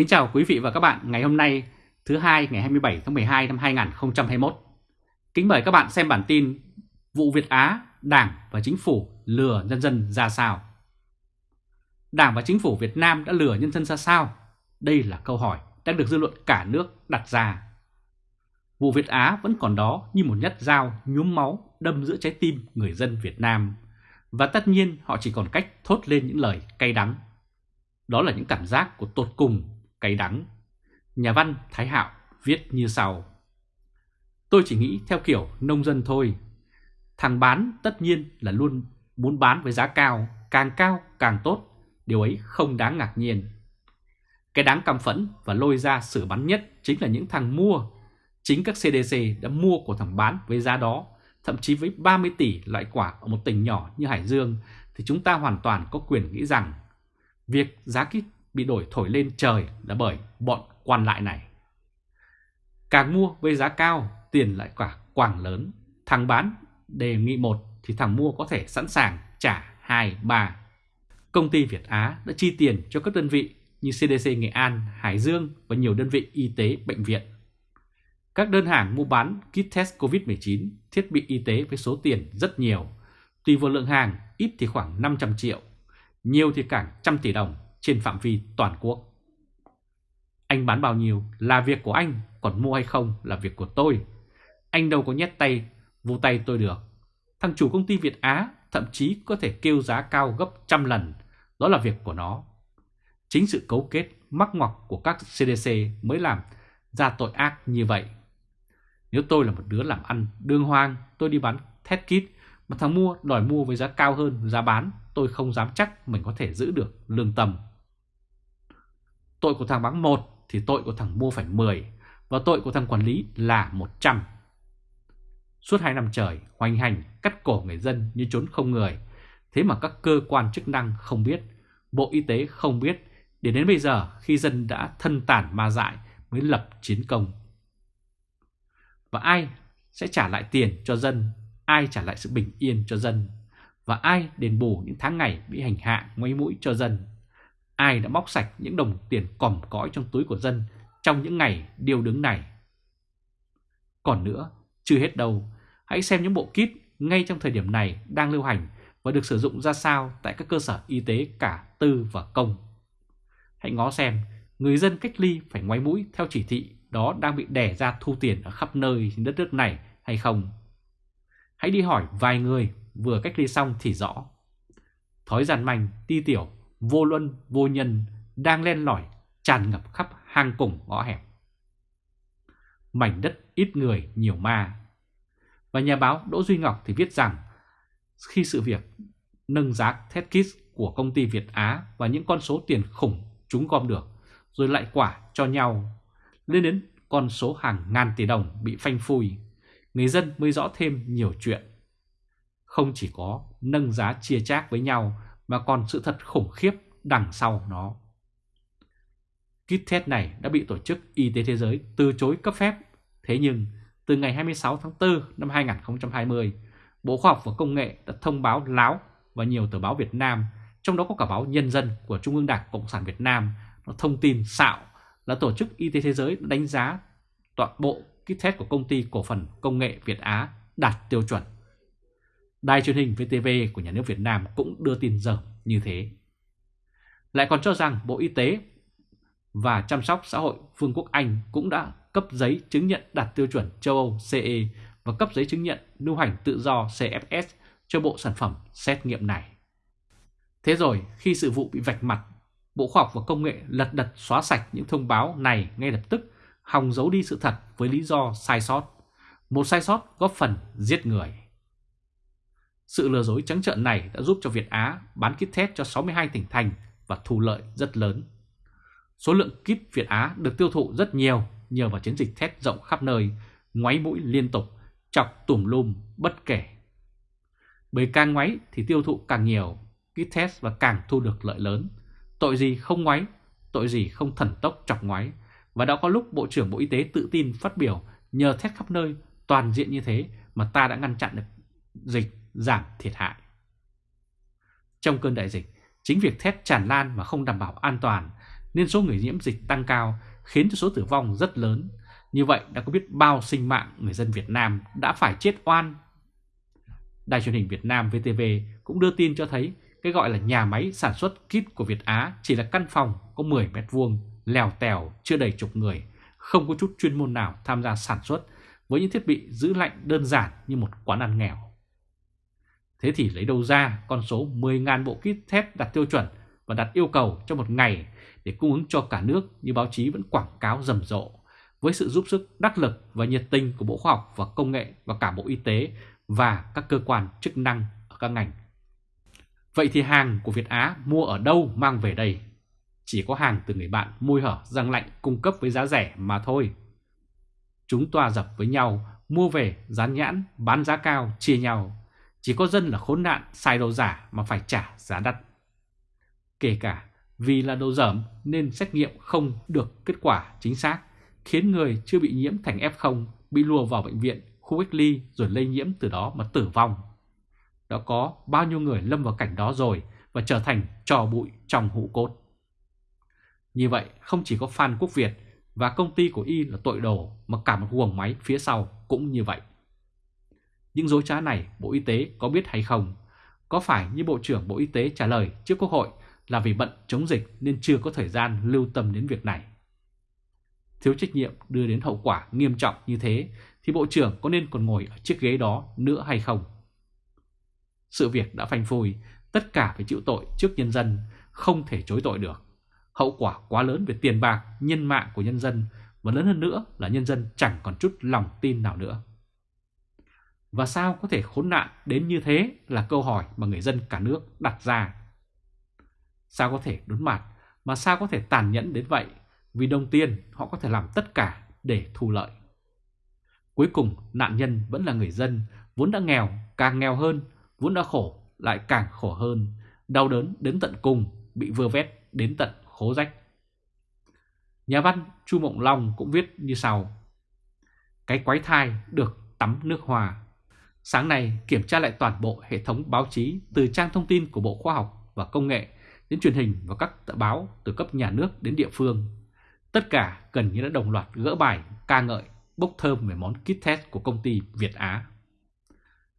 Kính chào quý vị và các bạn ngày hôm nay thứ hai ngày 27 tháng 12 năm 2021. Kính mời các bạn xem bản tin vụ Việt Á, Đảng và Chính phủ lừa nhân dân ra sao. Đảng và Chính phủ Việt Nam đã lừa nhân dân ra sao? Đây là câu hỏi đang được dư luận cả nước đặt ra. Vụ Việt Á vẫn còn đó như một nhát dao nhuốm máu đâm giữa trái tim người dân Việt Nam. Và tất nhiên họ chỉ còn cách thốt lên những lời cay đắng. Đó là những cảm giác của tột cùng cay đắng. Nhà văn Thái Hạo viết như sau. Tôi chỉ nghĩ theo kiểu nông dân thôi. Thằng bán tất nhiên là luôn muốn bán với giá cao, càng cao càng tốt. Điều ấy không đáng ngạc nhiên. Cái đáng căm phẫn và lôi ra xử bắn nhất chính là những thằng mua. Chính các CDC đã mua của thằng bán với giá đó, thậm chí với 30 tỷ loại quả ở một tỉnh nhỏ như Hải Dương, thì chúng ta hoàn toàn có quyền nghĩ rằng việc giá kích bị đổi thổi lên trời là bởi bọn quan lại này. Càng mua với giá cao, tiền lại quả quảng lớn. Thằng bán đề nghị một thì thằng mua có thể sẵn sàng trả 2, 3. Công ty Việt Á đã chi tiền cho các đơn vị như CDC Nghệ An, Hải Dương và nhiều đơn vị y tế, bệnh viện. Các đơn hàng mua bán kit test COVID-19, thiết bị y tế với số tiền rất nhiều. Tùy vào lượng hàng, ít thì khoảng 500 triệu, nhiều thì cả trăm tỷ đồng trên phạm vi toàn quốc. Anh bán bao nhiêu là việc của anh, còn mua hay không là việc của tôi. Anh đâu có nhét tay, vô tay tôi được. Thằng chủ công ty Việt Á thậm chí có thể kêu giá cao gấp trăm lần, đó là việc của nó. Chính sự cấu kết, mắc ngoặc của các CDC mới làm ra tội ác như vậy. Nếu tôi là một đứa làm ăn đương hoang, tôi đi bán thét kit, mà thằng mua đòi mua với giá cao hơn giá bán, tôi không dám chắc mình có thể giữ được lương tâm. Tội của thằng bán 1 thì tội của thằng mua phải 10 và tội của thằng quản lý là 100. Suốt 2 năm trời, hoành hành, cắt cổ người dân như trốn không người. Thế mà các cơ quan chức năng không biết, Bộ Y tế không biết, để đến bây giờ khi dân đã thân tàn ma dại mới lập chiến công. Và ai sẽ trả lại tiền cho dân, ai trả lại sự bình yên cho dân, và ai đền bù những tháng ngày bị hành hạ ngoáy mũi cho dân ai đã móc sạch những đồng tiền còm cõi trong túi của dân trong những ngày điều đứng này. Còn nữa, chưa hết đâu, hãy xem những bộ kit ngay trong thời điểm này đang lưu hành và được sử dụng ra sao tại các cơ sở y tế cả tư và công. Hãy ngó xem, người dân cách ly phải ngoái mũi theo chỉ thị đó đang bị đẻ ra thu tiền ở khắp nơi trên đất nước này hay không. Hãy đi hỏi vài người vừa cách ly xong thì rõ. Thói giàn manh, ti tiểu vô luân, vô nhân đang len lỏi tràn ngập khắp hang cùng ngõ hẹp. Mảnh đất ít người, nhiều ma. Và nhà báo Đỗ Duy Ngọc thì viết rằng khi sự việc nâng giá thét kit của công ty Việt Á và những con số tiền khủng chúng gom được rồi lại quả cho nhau lên đến con số hàng ngàn tỷ đồng bị phanh phui, người dân mới rõ thêm nhiều chuyện. Không chỉ có nâng giá chia chác với nhau mà còn sự thật khủng khiếp đằng sau nó. Kit test này đã bị Tổ chức Y tế Thế giới từ chối cấp phép. Thế nhưng, từ ngày 26 tháng 4 năm 2020, Bộ Khoa học và Công nghệ đã thông báo láo và nhiều tờ báo Việt Nam, trong đó có cả báo Nhân dân của Trung ương Đảng Cộng sản Việt Nam, nó thông tin xạo là Tổ chức Y tế Thế giới đánh giá toàn bộ kit test của công ty cổ phần công nghệ Việt Á đạt tiêu chuẩn. Đài truyền hình VTV của nhà nước Việt Nam cũng đưa tin dởm như thế. Lại còn cho rằng Bộ Y tế và chăm sóc xã hội Vương quốc Anh cũng đã cấp giấy chứng nhận đạt tiêu chuẩn châu Âu CE và cấp giấy chứng nhận lưu hành tự do CFS cho bộ sản phẩm xét nghiệm này. Thế rồi khi sự vụ bị vạch mặt, Bộ Khoa học và Công nghệ lật đật xóa sạch những thông báo này ngay lập tức, hòng giấu đi sự thật với lý do sai sót. Một sai sót góp phần giết người. Sự lừa dối trắng trợn này đã giúp cho Việt Á bán kit test cho 62 tỉnh thành và thu lợi rất lớn. Số lượng kit Việt Á được tiêu thụ rất nhiều nhờ vào chiến dịch test rộng khắp nơi, ngoáy mũi liên tục, chọc tùm lum bất kể. Bởi càng ngoáy thì tiêu thụ càng nhiều, kit test và càng thu được lợi lớn. Tội gì không ngoáy, tội gì không thần tốc chọc ngoáy. Và đã có lúc Bộ trưởng Bộ Y tế tự tin phát biểu nhờ test khắp nơi toàn diện như thế mà ta đã ngăn chặn được dịch giảm thiệt hại. Trong cơn đại dịch, chính việc thép tràn lan và không đảm bảo an toàn nên số người nhiễm dịch tăng cao khiến cho số tử vong rất lớn. Như vậy đã có biết bao sinh mạng người dân Việt Nam đã phải chết oan. Đài truyền hình Việt Nam VTV cũng đưa tin cho thấy cái gọi là nhà máy sản xuất kit của Việt Á chỉ là căn phòng có 10 mét vuông, lèo tèo, chưa đầy chục người, không có chút chuyên môn nào tham gia sản xuất với những thiết bị giữ lạnh đơn giản như một quán ăn nghèo. Thế thì lấy đâu ra con số 10.000 bộ kit thép đặt tiêu chuẩn và đặt yêu cầu cho một ngày để cung ứng cho cả nước như báo chí vẫn quảng cáo rầm rộ với sự giúp sức đắc lực và nhiệt tình của Bộ Khoa học và Công nghệ và cả Bộ Y tế và các cơ quan chức năng ở các ngành. Vậy thì hàng của Việt Á mua ở đâu mang về đây? Chỉ có hàng từ người bạn môi hở răng lạnh cung cấp với giá rẻ mà thôi. Chúng tòa dập với nhau, mua về, dán nhãn, bán giá cao, chia nhau. Chỉ có dân là khốn nạn, xài đồ giả mà phải trả giá đắt. Kể cả vì là đồ dởm nên xét nghiệm không được kết quả chính xác, khiến người chưa bị nhiễm thành F0 bị lùa vào bệnh viện, khu cách ly rồi lây nhiễm từ đó mà tử vong. Đã có bao nhiêu người lâm vào cảnh đó rồi và trở thành trò bụi trong hũ cốt. Như vậy không chỉ có Phan Quốc Việt và công ty của Y là tội đồ mà cả một guồng máy phía sau cũng như vậy. Những dối trá này Bộ Y tế có biết hay không? Có phải như Bộ trưởng Bộ Y tế trả lời trước Quốc hội là vì bận chống dịch nên chưa có thời gian lưu tâm đến việc này? Thiếu trách nhiệm đưa đến hậu quả nghiêm trọng như thế thì Bộ trưởng có nên còn ngồi ở chiếc ghế đó nữa hay không? Sự việc đã phanh phui, tất cả phải chịu tội trước nhân dân, không thể chối tội được. Hậu quả quá lớn về tiền bạc, nhân mạng của nhân dân và lớn hơn nữa là nhân dân chẳng còn chút lòng tin nào nữa. Và sao có thể khốn nạn đến như thế là câu hỏi mà người dân cả nước đặt ra. Sao có thể đốn mặt mà sao có thể tàn nhẫn đến vậy vì đồng tiền họ có thể làm tất cả để thu lợi. Cuối cùng nạn nhân vẫn là người dân vốn đã nghèo, càng nghèo hơn, vốn đã khổ, lại càng khổ hơn, đau đớn đến tận cùng, bị vơ vét đến tận khố rách. Nhà văn Chu Mộng Long cũng viết như sau. Cái quái thai được tắm nước hòa Sáng nay kiểm tra lại toàn bộ hệ thống báo chí từ trang thông tin của Bộ Khoa học và Công nghệ đến truyền hình và các tờ báo từ cấp nhà nước đến địa phương. Tất cả gần như đã đồng loạt gỡ bài ca ngợi bốc thơm về món kit test của công ty Việt Á.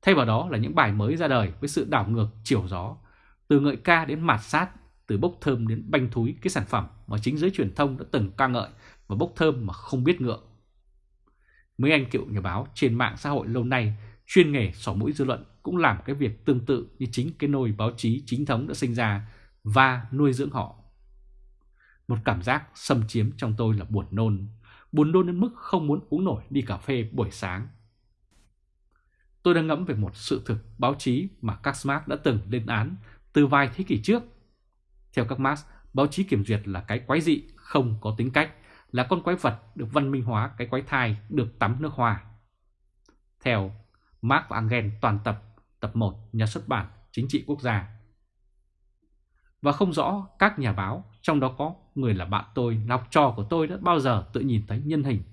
Thay vào đó là những bài mới ra đời với sự đảo ngược chiều gió, từ ngợi ca đến mạt sát, từ bốc thơm đến banh thúi cái sản phẩm mà chính giới truyền thông đã từng ca ngợi và bốc thơm mà không biết ngượng. Mấy anh cựu nhà báo trên mạng xã hội lâu nay chuyên nghề sỏ mũi dư luận cũng làm cái việc tương tự như chính cái nồi báo chí chính thống đã sinh ra và nuôi dưỡng họ. Một cảm giác xâm chiếm trong tôi là buồn nôn, buồn nôn đến mức không muốn uống nổi đi cà phê buổi sáng. Tôi đang ngẫm về một sự thực báo chí mà các Marx đã từng lên án từ vài thế kỷ trước. Theo các Marx, báo chí kiểm duyệt là cái quái dị, không có tính cách, là con quái vật được văn minh hóa cái quái thai được tắm nước hoa. Theo Marx và Engel toàn tập, tập 1, nhà xuất bản Chính trị quốc gia. Và không rõ các nhà báo, trong đó có người là bạn tôi, là học trò của tôi đã bao giờ tự nhìn thấy nhân hình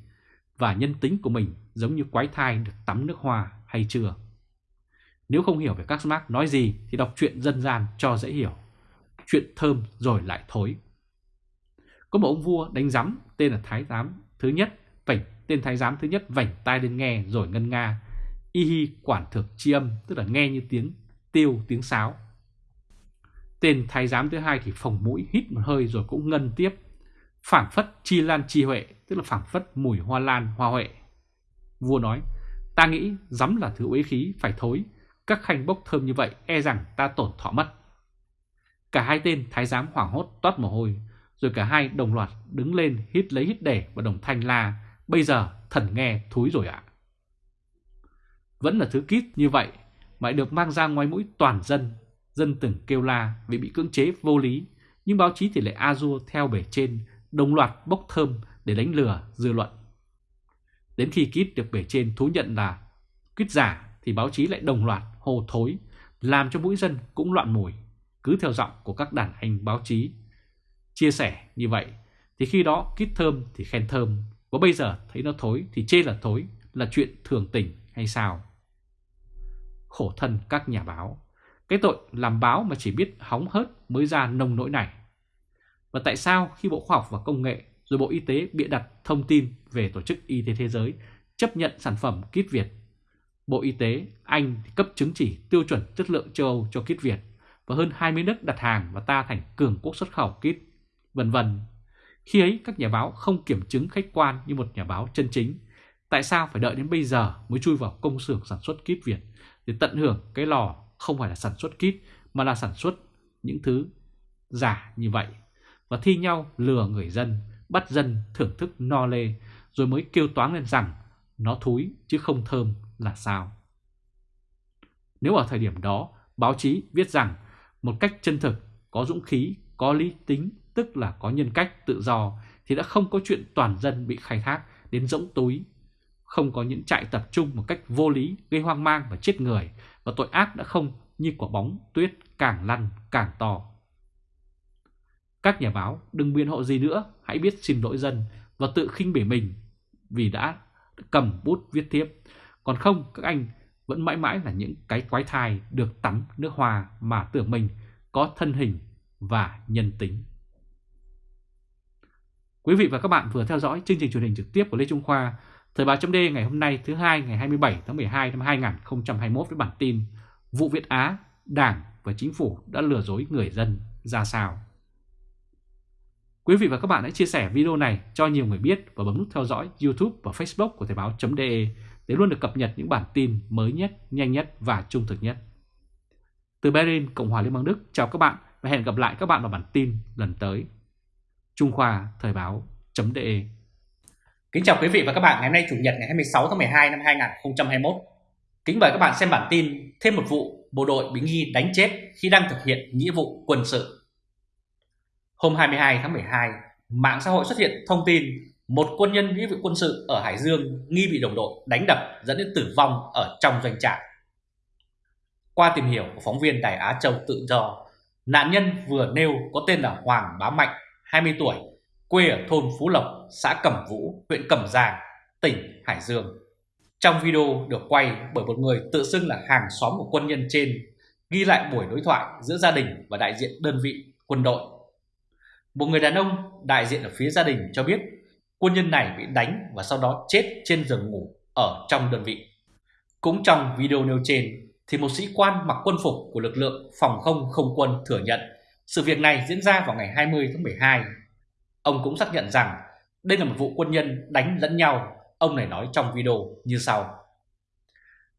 và nhân tính của mình giống như quái thai được tắm nước hoa hay chưa. Nếu không hiểu về các Marx nói gì thì đọc truyện dân gian cho dễ hiểu. Chuyện thơm rồi lại thối. Có một ông vua đánh giám tên là Thái Giám thứ nhất, vảnh tên Thái Giám thứ nhất vảnh tai lên nghe rồi ngân nga. Y hi quản thực chi âm tức là nghe như tiếng tiêu tiếng sáo. Tên Thái Giám thứ hai thì phồng mũi hít một hơi rồi cũng ngân tiếp. Phảng phất chi lan chi huệ tức là phảng phất mùi hoa lan hoa huệ. Vua nói Ta nghĩ rắm là thứ uế khí phải thối, các khanh bốc thơm như vậy e rằng ta tổn thọ mất. Cả hai tên thái giám hoảng hốt toát mồ hôi, rồi cả hai đồng loạt đứng lên hít lấy hít để và đồng thanh la, bây giờ thần nghe thúi rồi ạ. Vẫn là thứ kít như vậy mà được mang ra ngoài mũi toàn dân, dân từng kêu la vì bị cưỡng chế vô lý, nhưng báo chí thì lại a theo bể trên, đồng loạt bốc thơm để đánh lừa dư luận. Đến khi kít được bể trên thú nhận là kít giả thì báo chí lại đồng loạt hồ thối, làm cho mũi dân cũng loạn mùi, cứ theo giọng của các đàn anh báo chí. Chia sẻ như vậy thì khi đó kít thơm thì khen thơm, và bây giờ thấy nó thối thì chê là thối, là chuyện thường tình hay sao? Khổ thân các nhà báo, cái tội làm báo mà chỉ biết hóng hớt mới ra nông nỗi này. Và tại sao khi Bộ Khoa học và Công nghệ rồi Bộ Y tế bịa đặt thông tin về Tổ chức Y tế Thế giới chấp nhận sản phẩm kit Việt. Bộ Y tế Anh cấp chứng chỉ tiêu chuẩn chất lượng châu Âu cho kit Việt và hơn 20 nước đặt hàng và ta thành cường quốc xuất khẩu kit, vân vân. Khi ấy các nhà báo không kiểm chứng khách quan như một nhà báo chân chính. Tại sao phải đợi đến bây giờ mới chui vào công xưởng sản xuất kit Việt để tận hưởng cái lò không phải là sản xuất kit mà là sản xuất những thứ giả như vậy và thi nhau lừa người dân, bắt dân thưởng thức no lê rồi mới kêu toán lên rằng nó thúi chứ không thơm là sao. Nếu ở thời điểm đó báo chí viết rằng một cách chân thực, có dũng khí, có lý tính, tức là có nhân cách tự do thì đã không có chuyện toàn dân bị khai thác đến rỗng túi. Không có những trại tập trung một cách vô lý gây hoang mang và chết người và tội ác đã không như quả bóng tuyết càng lăn càng to. Các nhà báo đừng biện hộ gì nữa, hãy biết xin lỗi dân và tự khinh bỉ mình vì đã cầm bút viết tiếp. Còn không, các anh vẫn mãi mãi là những cái quái thai được tắm nước hoa mà tưởng mình có thân hình và nhân tính. Quý vị và các bạn vừa theo dõi chương trình truyền hình trực tiếp của Lê Trung Khoa, Thời báo chấm ngày hôm nay thứ hai ngày 27 tháng 12 năm 2021 với bản tin Vụ Việt Á, Đảng và Chính phủ đã lừa dối người dân ra sao. Quý vị và các bạn hãy chia sẻ video này cho nhiều người biết và bấm nút theo dõi YouTube và Facebook của Thời báo.de để luôn được cập nhật những bản tin mới nhất, nhanh nhất và trung thực nhất. Từ Berlin, Cộng hòa Liên bang Đức, chào các bạn và hẹn gặp lại các bạn vào bản tin lần tới. Trung Khoa Thời báo.de Kính chào quý vị và các bạn ngày hôm nay Chủ nhật ngày 26 tháng 12 năm 2021. Kính mời các bạn xem bản tin thêm một vụ bộ đội bị nghi đánh chết khi đang thực hiện nghĩa vụ quân sự. Hôm 22 tháng 12, mạng xã hội xuất hiện thông tin một quân nhân nghĩa vụ quân sự ở Hải Dương nghi bị đồng đội đánh đập dẫn đến tử vong ở trong doanh trại. Qua tìm hiểu của phóng viên Đài Á Châu tự do, nạn nhân vừa nêu có tên là Hoàng Bá Mạnh, 20 tuổi, quê ở thôn Phú Lộc, xã Cẩm Vũ, huyện Cẩm Giàng, tỉnh Hải Dương. Trong video được quay bởi một người tự xưng là hàng xóm của quân nhân trên, ghi lại buổi đối thoại giữa gia đình và đại diện đơn vị quân đội một người đàn ông đại diện ở phía gia đình cho biết quân nhân này bị đánh và sau đó chết trên giường ngủ ở trong đơn vị. Cũng trong video nêu trên thì một sĩ quan mặc quân phục của lực lượng phòng không không quân thừa nhận sự việc này diễn ra vào ngày 20 tháng 12. Ông cũng xác nhận rằng đây là một vụ quân nhân đánh lẫn nhau, ông này nói trong video như sau.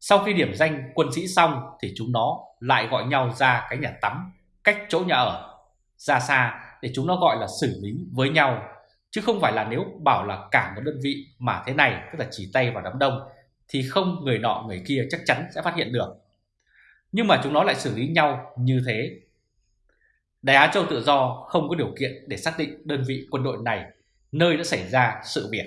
Sau khi điểm danh quân sĩ xong thì chúng nó lại gọi nhau ra cái nhà tắm cách chỗ nhà ở ra xa để chúng nó gọi là xử lý với nhau. Chứ không phải là nếu bảo là cả một đơn vị mà thế này tức là chỉ tay vào đám đông thì không người nọ người kia chắc chắn sẽ phát hiện được. Nhưng mà chúng nó lại xử lý nhau như thế. Đài Á Châu Tự Do không có điều kiện để xác định đơn vị quân đội này nơi đã xảy ra sự việc.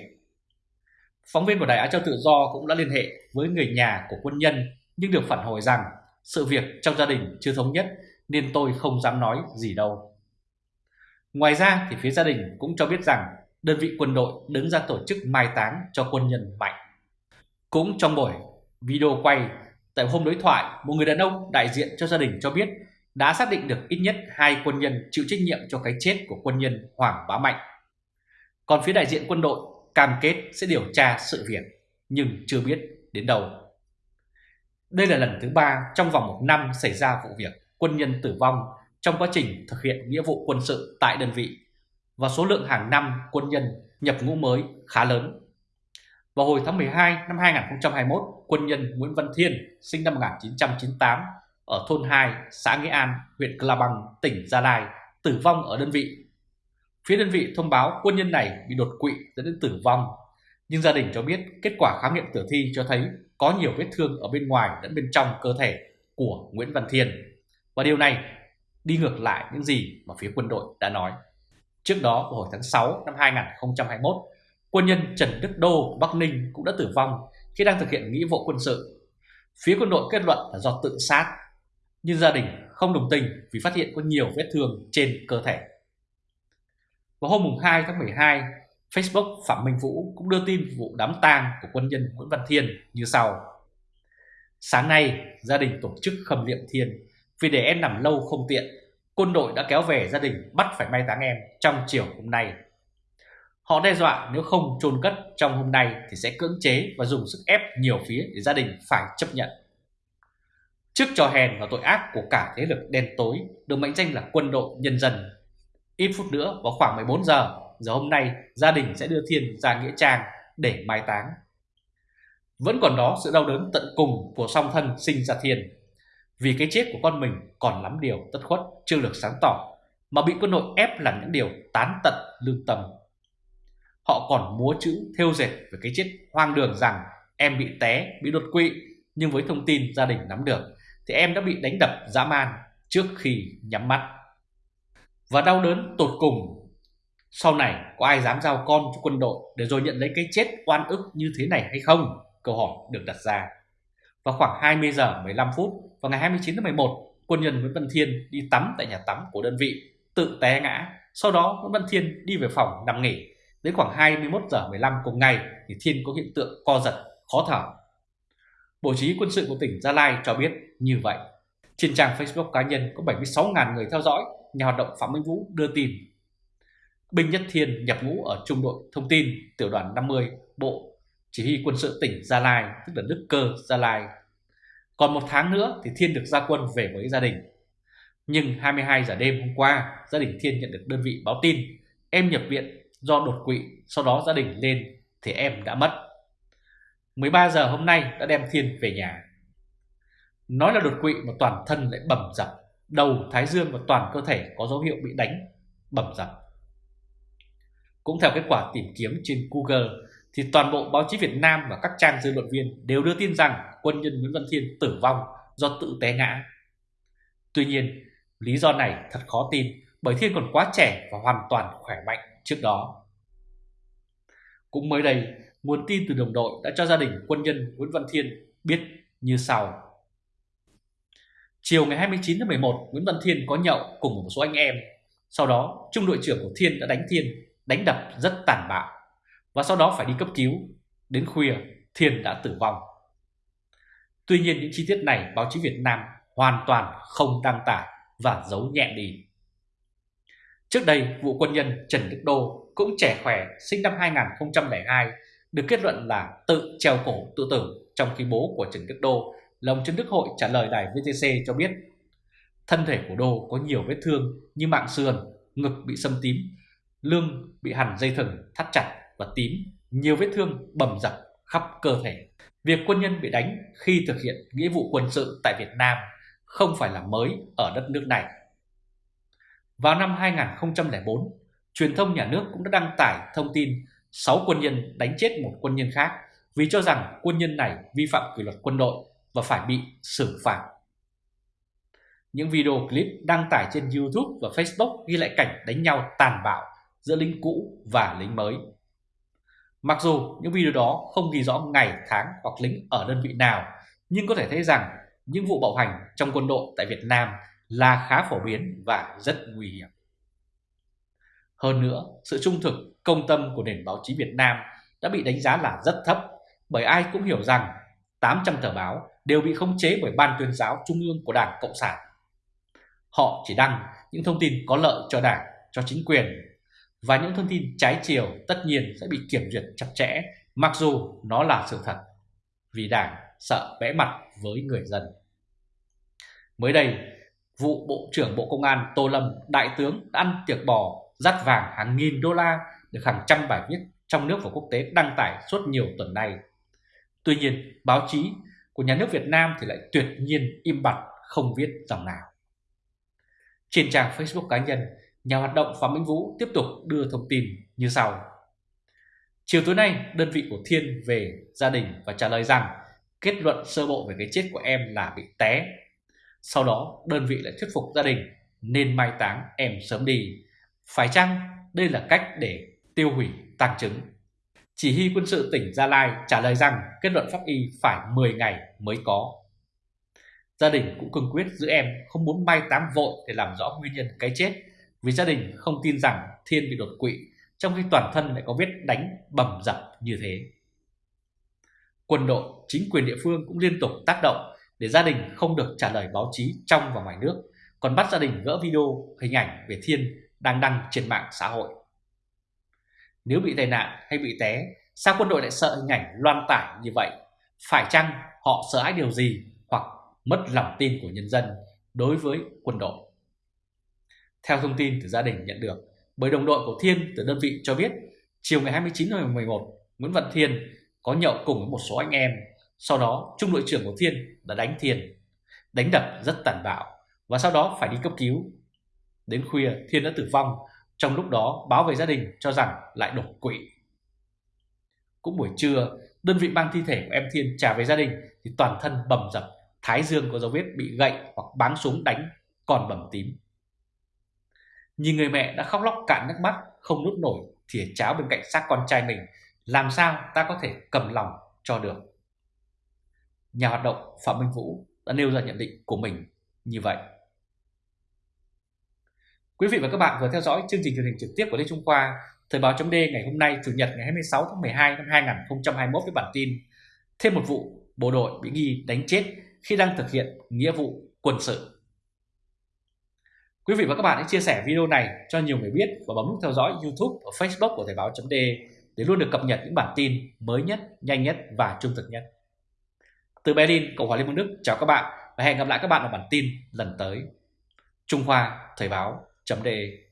Phóng viên của Đài Á Châu Tự Do cũng đã liên hệ với người nhà của quân nhân nhưng được phản hồi rằng sự việc trong gia đình chưa thống nhất nên tôi không dám nói gì đâu. Ngoài ra thì phía gia đình cũng cho biết rằng đơn vị quân đội đứng ra tổ chức mai táng cho quân nhân Mạnh. Cũng trong buổi video quay tại hôm đối thoại, một người đàn ông đại diện cho gia đình cho biết đã xác định được ít nhất hai quân nhân chịu trách nhiệm cho cái chết của quân nhân Hoàng Bá Mạnh. Còn phía đại diện quân đội cam kết sẽ điều tra sự việc nhưng chưa biết đến đâu. Đây là lần thứ ba trong vòng một năm xảy ra vụ việc quân nhân tử vong trong quá trình thực hiện nghĩa vụ quân sự tại đơn vị và số lượng hàng năm quân nhân nhập ngũ mới khá lớn. Vào hồi tháng 12 năm 2021, quân nhân Nguyễn Văn Thiên sinh năm 1998 ở thôn 2, xã Nghĩa An, huyện Cla Bằng, tỉnh Gia Lai, tử vong ở đơn vị. Phía đơn vị thông báo quân nhân này bị đột quỵ dẫn đến tử vong, nhưng gia đình cho biết kết quả khám nghiệm tử thi cho thấy có nhiều vết thương ở bên ngoài lẫn bên trong cơ thể của Nguyễn Văn Thiên. Và điều này đi ngược lại những gì mà phía quân đội đã nói. Trước đó vào hồi tháng 6 năm 2021, quân nhân Trần Đức Đô Bắc Ninh cũng đã tử vong khi đang thực hiện nghĩa vụ quân sự. Phía quân đội kết luận là do tự sát, nhưng gia đình không đồng tình vì phát hiện có nhiều vết thương trên cơ thể. Vào hôm 2 tháng 12, Facebook Phạm Minh Vũ cũng đưa tin vụ đám tang của quân nhân Nguyễn Văn Thiên như sau. Sáng nay, gia đình tổ chức khâm liệm Thiên vì để em nằm lâu không tiện quân đội đã kéo về gia đình bắt phải mai táng em trong chiều hôm nay. Họ đe dọa nếu không chôn cất trong hôm nay thì sẽ cưỡng chế và dùng sức ép nhiều phía để gia đình phải chấp nhận. Trước trò hèn và tội ác của cả thế lực đen tối được mệnh danh là quân đội nhân dân. Ít phút nữa vào khoảng 14 giờ, giờ hôm nay gia đình sẽ đưa Thiên ra Nghĩa Trang để mai táng. Vẫn còn đó sự đau đớn tận cùng của song thân sinh ra Thiên. Vì cái chết của con mình còn lắm điều tất khuất chưa được sáng tỏ mà bị quân đội ép làm những điều tán tận lương tâm. Họ còn múa chữ theo dệt về cái chết hoang đường rằng em bị té, bị đột quỵ nhưng với thông tin gia đình nắm được thì em đã bị đánh đập dã man trước khi nhắm mắt. Và đau đớn tột cùng, sau này có ai dám giao con cho quân đội để rồi nhận lấy cái chết oan ức như thế này hay không? Câu hỏi được đặt ra. Vào khoảng 20 giờ 15 phút vào ngày 29 tháng 11, quân nhân Nguyễn Văn Thiên đi tắm tại nhà tắm của đơn vị, tự té ngã. Sau đó Nguyễn Văn Thiên đi về phòng nằm nghỉ. Đến khoảng 21 giờ 15 cùng ngày thì Thiên có hiện tượng co giật, khó thở Bộ Chỉ quân sự của tỉnh Gia Lai cho biết như vậy. Trên trang Facebook cá nhân có 76.000 người theo dõi, nhà hoạt động Phạm Minh Vũ đưa tin. Binh Nhất Thiên nhập ngũ ở trung đội thông tin tiểu đoàn 50 Bộ Chỉ huy quân sự tỉnh Gia Lai, tức là Đức Cơ Gia Lai. Còn một tháng nữa thì Thiên được ra quân về với gia đình. Nhưng 22 giờ đêm hôm qua, gia đình Thiên nhận được đơn vị báo tin em nhập viện do đột quỵ, sau đó gia đình lên thì em đã mất. 13 giờ hôm nay đã đem Thiên về nhà. Nói là đột quỵ mà toàn thân lại bầm dập, đầu, thái dương và toàn cơ thể có dấu hiệu bị đánh, bầm dập. Cũng theo kết quả tìm kiếm trên Google, thì toàn bộ báo chí Việt Nam và các trang dư luận viên đều đưa tin rằng quân nhân Nguyễn Văn Thiên tử vong do tự té ngã. Tuy nhiên, lý do này thật khó tin bởi Thiên còn quá trẻ và hoàn toàn khỏe mạnh trước đó. Cũng mới đây, nguồn tin từ đồng đội đã cho gia đình quân nhân Nguyễn Văn Thiên biết như sau. Chiều ngày 29 tháng 11, Nguyễn Văn Thiên có nhậu cùng một số anh em. Sau đó, trung đội trưởng của Thiên đã đánh Thiên, đánh đập rất tàn bạo. Và sau đó phải đi cấp cứu. Đến khuya, Thiên đã tử vong. Tuy nhiên những chi tiết này báo chí Việt Nam hoàn toàn không đăng tải và giấu nhẹ đi. Trước đây, vụ quân nhân Trần Đức Đô cũng trẻ khỏe, sinh năm 2002, được kết luận là tự treo cổ tự tử trong khi bố của Trần Đức Đô là ông Trần Đức Hội trả lời đài VTC cho biết thân thể của Đô có nhiều vết thương như mạng sườn, ngực bị xâm tím, lưng bị hằn dây thừng thắt chặt và tím, nhiều vết thương bầm dập khắp cơ thể. Việc quân nhân bị đánh khi thực hiện nghĩa vụ quân sự tại Việt Nam không phải là mới ở đất nước này. Vào năm 2004, truyền thông nhà nước cũng đã đăng tải thông tin 6 quân nhân đánh chết một quân nhân khác vì cho rằng quân nhân này vi phạm kỷ luật quân đội và phải bị xử phạt. Những video clip đăng tải trên YouTube và Facebook ghi lại cảnh đánh nhau tàn bạo giữa lính cũ và lính mới. Mặc dù những video đó không ghi rõ ngày, tháng hoặc lính ở đơn vị nào, nhưng có thể thấy rằng những vụ bạo hành trong quân đội tại Việt Nam là khá phổ biến và rất nguy hiểm. Hơn nữa, sự trung thực, công tâm của nền báo chí Việt Nam đã bị đánh giá là rất thấp bởi ai cũng hiểu rằng 800 tờ báo đều bị khống chế bởi Ban tuyên giáo Trung ương của Đảng Cộng sản. Họ chỉ đăng những thông tin có lợi cho Đảng, cho chính quyền và những thông tin trái chiều tất nhiên sẽ bị kiểm duyệt chặt chẽ mặc dù nó là sự thật vì Đảng sợ vẽ mặt với người dân. Mới đây, vụ Bộ trưởng Bộ Công an Tô Lâm, Đại tướng đã ăn tiệc bò dắt vàng hàng nghìn đô la được hàng trăm bài viết trong nước và quốc tế đăng tải suốt nhiều tuần nay. Tuy nhiên, báo chí của nhà nước Việt Nam thì lại tuyệt nhiên im bặt không viết dòng nào. Trên trang Facebook cá nhân, nhà hoạt động Phạm Minh Vũ tiếp tục đưa thông tin như sau. Chiều tối nay, đơn vị của Thiên về gia đình và trả lời rằng kết luận sơ bộ về cái chết của em là bị té. Sau đó, đơn vị lại thuyết phục gia đình nên mai táng em sớm đi phải chăng đây là cách để tiêu hủy tàng chứng? Chỉ huy quân sự tỉnh Gia Lai trả lời rằng kết luận pháp y phải 10 ngày mới có. Gia đình cũng cương quyết giữ em không muốn mai táng vội để làm rõ nguyên nhân cái chết vì gia đình không tin rằng Thiên bị đột quỵ trong khi toàn thân lại có vết đánh bầm dập như thế. Quân đội, chính quyền địa phương cũng liên tục tác động để gia đình không được trả lời báo chí trong và ngoài nước còn bắt gia đình gỡ video hình ảnh về Thiên đang đăng trên mạng xã hội. Nếu bị tai nạn hay bị té, sao quân đội lại sợ hình ảnh loan tải như vậy? Phải chăng họ sợ hãi điều gì hoặc mất lòng tin của nhân dân đối với quân đội? Theo thông tin từ gia đình nhận được, bởi đồng đội của Thiên từ đơn vị cho biết, chiều ngày 29 tháng 11, Nguyễn Văn Thiên có nhậu cùng với một số anh em. Sau đó, trung đội trưởng của Thiên đã đánh Thiên, đánh đập rất tàn bạo và sau đó phải đi cấp cứu. Đến khuya, Thiên đã tử vong trong lúc đó báo về gia đình cho rằng lại đột quỵ. Cũng buổi trưa, đơn vị mang thi thể của em Thiên trả về gia đình thì toàn thân bầm dập, thái dương có dấu vết bị gậy hoặc báng súng đánh, còn bầm tím. Nhìn người mẹ đã khóc lóc cạn nước mắt, không nuốt nổi thìa cháo bên cạnh xác con trai mình, làm sao ta có thể cầm lòng cho được. Nhà hoạt động Phạm Minh Vũ đã nêu ra nhận định của mình như vậy. Quý vị và các bạn vừa theo dõi chương trình truyền hình trực tiếp của Lê Trung Khoa, Thời báo chấm ngày hôm nay Chủ nhật ngày 26 tháng 12 năm 2021 với bản tin Thêm một vụ bộ đội bị nghi đánh chết khi đang thực hiện nghĩa vụ quân sự. Quý vị và các bạn hãy chia sẻ video này cho nhiều người biết và bấm nút theo dõi YouTube và Facebook của Thời báo chấm để luôn được cập nhật những bản tin mới nhất, nhanh nhất và trung thực nhất. Từ Berlin, Cộng hòa Liên bang Đức chào các bạn và hẹn gặp lại các bạn ở bản tin lần tới. Trung Hoa Thời báo chấm đề